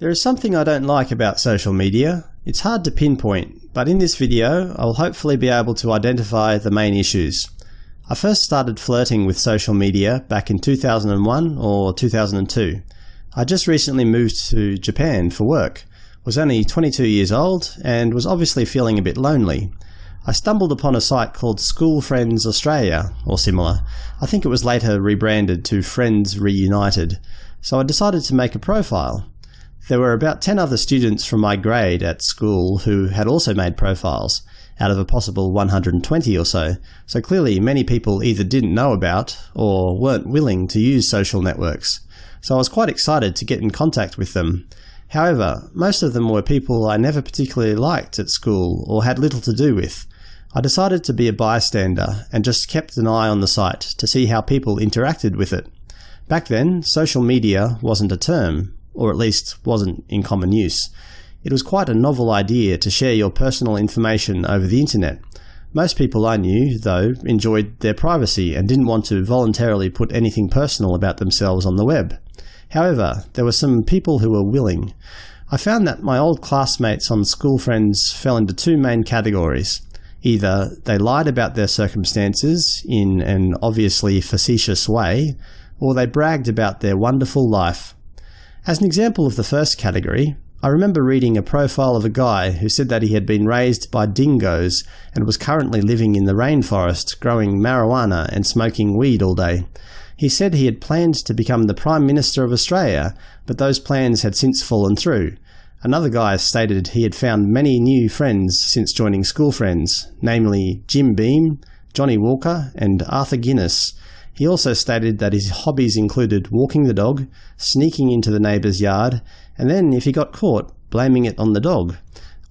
There is something I don't like about social media. It's hard to pinpoint, but in this video I will hopefully be able to identify the main issues. I first started flirting with social media back in 2001 or 2002. I just recently moved to Japan for work, was only 22 years old, and was obviously feeling a bit lonely. I stumbled upon a site called School Friends Australia, or similar. I think it was later rebranded to Friends Reunited, so I decided to make a profile. There were about 10 other students from my grade at school who had also made profiles, out of a possible 120 or so, so clearly many people either didn't know about or weren't willing to use social networks. So I was quite excited to get in contact with them. However, most of them were people I never particularly liked at school or had little to do with. I decided to be a bystander and just kept an eye on the site to see how people interacted with it. Back then, social media wasn't a term, or at least wasn't in common use. It was quite a novel idea to share your personal information over the internet. Most people I knew, though, enjoyed their privacy and didn't want to voluntarily put anything personal about themselves on the web. However, there were some people who were willing. I found that my old classmates on School Friends fell into two main categories. Either they lied about their circumstances in an obviously facetious way, or they bragged about their wonderful life. As an example of the first category, I remember reading a profile of a guy who said that he had been raised by dingoes and was currently living in the rainforest growing marijuana and smoking weed all day. He said he had planned to become the Prime Minister of Australia, but those plans had since fallen through. Another guy stated he had found many new friends since joining School Friends, namely Jim Beam, Johnnie Walker and Arthur Guinness, he also stated that his hobbies included walking the dog, sneaking into the neighbour's yard, and then, if he got caught, blaming it on the dog.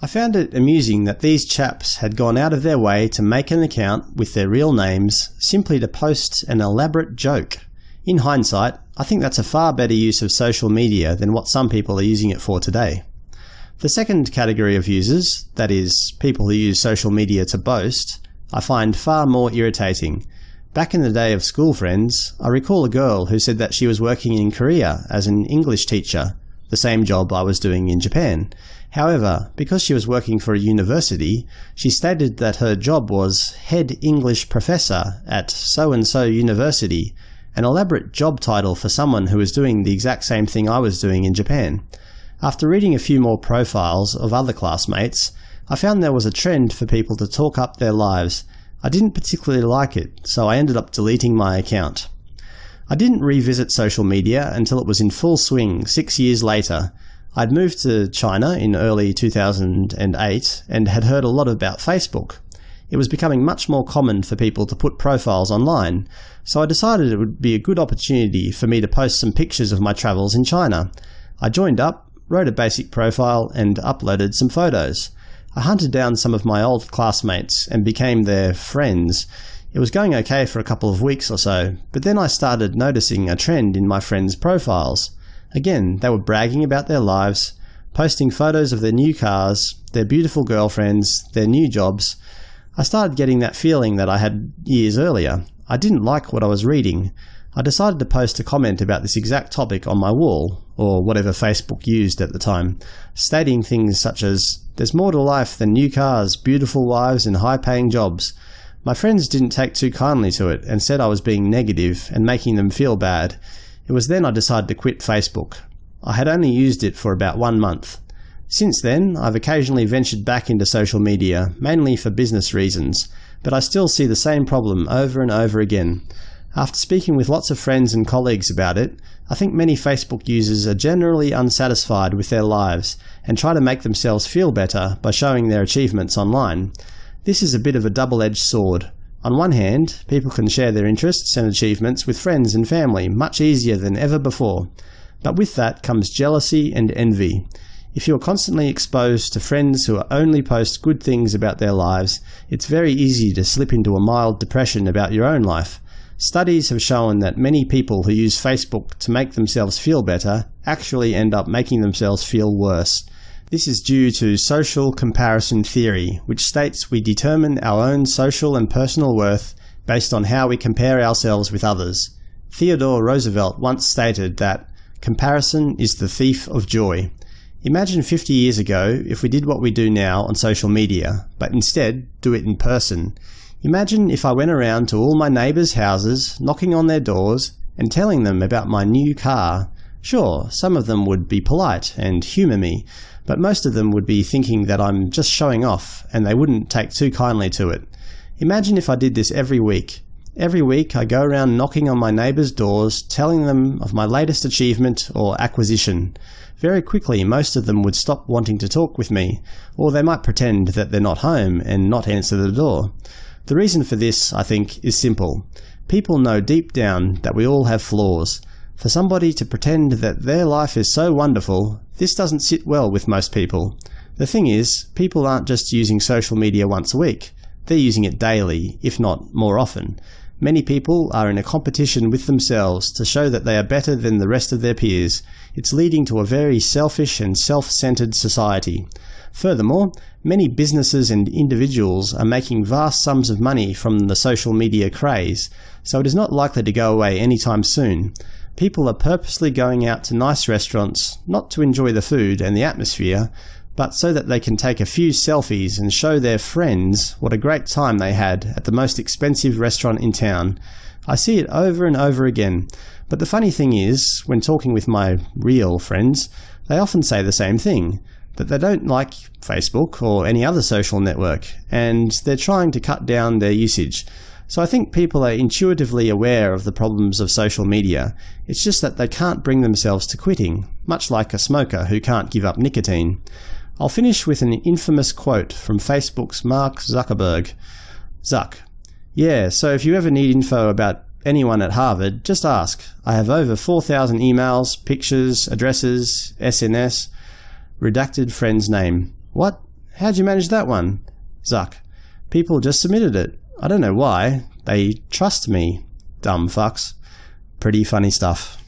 I found it amusing that these chaps had gone out of their way to make an account with their real names simply to post an elaborate joke. In hindsight, I think that's a far better use of social media than what some people are using it for today. The second category of users, that is, people who use social media to boast, I find far more irritating, Back in the day of school friends, I recall a girl who said that she was working in Korea as an English teacher, the same job I was doing in Japan. However, because she was working for a university, she stated that her job was head English professor at so-and-so university, an elaborate job title for someone who was doing the exact same thing I was doing in Japan. After reading a few more profiles of other classmates, I found there was a trend for people to talk up their lives I didn't particularly like it, so I ended up deleting my account. I didn't revisit social media until it was in full swing six years later. I'd moved to China in early 2008 and had heard a lot about Facebook. It was becoming much more common for people to put profiles online, so I decided it would be a good opportunity for me to post some pictures of my travels in China. I joined up, wrote a basic profile, and uploaded some photos. I hunted down some of my old classmates and became their friends. It was going okay for a couple of weeks or so, but then I started noticing a trend in my friends' profiles. Again, they were bragging about their lives, posting photos of their new cars, their beautiful girlfriends, their new jobs. I started getting that feeling that I had years earlier. I didn't like what I was reading. I decided to post a comment about this exact topic on my wall, or whatever Facebook used at the time, stating things such as, there's more to life than new cars, beautiful wives and high-paying jobs. My friends didn't take too kindly to it and said I was being negative and making them feel bad. It was then I decided to quit Facebook. I had only used it for about one month. Since then, I've occasionally ventured back into social media, mainly for business reasons, but I still see the same problem over and over again. After speaking with lots of friends and colleagues about it, I think many Facebook users are generally unsatisfied with their lives and try to make themselves feel better by showing their achievements online. This is a bit of a double-edged sword. On one hand, people can share their interests and achievements with friends and family much easier than ever before. But with that comes jealousy and envy. If you are constantly exposed to friends who only post good things about their lives, it's very easy to slip into a mild depression about your own life. Studies have shown that many people who use Facebook to make themselves feel better actually end up making themselves feel worse. This is due to social comparison theory, which states we determine our own social and personal worth based on how we compare ourselves with others. Theodore Roosevelt once stated that comparison is the thief of joy. Imagine 50 years ago if we did what we do now on social media, but instead do it in person. Imagine if I went around to all my neighbours' houses, knocking on their doors, and telling them about my new car. Sure, some of them would be polite and humour me, but most of them would be thinking that I'm just showing off, and they wouldn't take too kindly to it. Imagine if I did this every week. Every week I go around knocking on my neighbours' doors, telling them of my latest achievement or acquisition. Very quickly most of them would stop wanting to talk with me, or they might pretend that they're not home and not answer the door. The reason for this, I think, is simple. People know deep down that we all have flaws. For somebody to pretend that their life is so wonderful, this doesn't sit well with most people. The thing is, people aren't just using social media once a week. They're using it daily, if not more often. Many people are in a competition with themselves to show that they are better than the rest of their peers. It's leading to a very selfish and self-centered society. Furthermore, many businesses and individuals are making vast sums of money from the social media craze, so it is not likely to go away anytime soon. People are purposely going out to nice restaurants, not to enjoy the food and the atmosphere, but so that they can take a few selfies and show their friends what a great time they had at the most expensive restaurant in town. I see it over and over again, but the funny thing is, when talking with my real friends, they often say the same thing, that they don't like Facebook or any other social network, and they're trying to cut down their usage. So I think people are intuitively aware of the problems of social media, it's just that they can't bring themselves to quitting, much like a smoker who can't give up nicotine. I'll finish with an infamous quote from Facebook's Mark Zuckerberg. Zuck. Yeah, so if you ever need info about anyone at Harvard, just ask. I have over 4,000 emails, pictures, addresses, SNS. Redacted friend's name. What? How'd you manage that one? Zuck. People just submitted it. I don't know why. They trust me. Dumb fucks. Pretty funny stuff.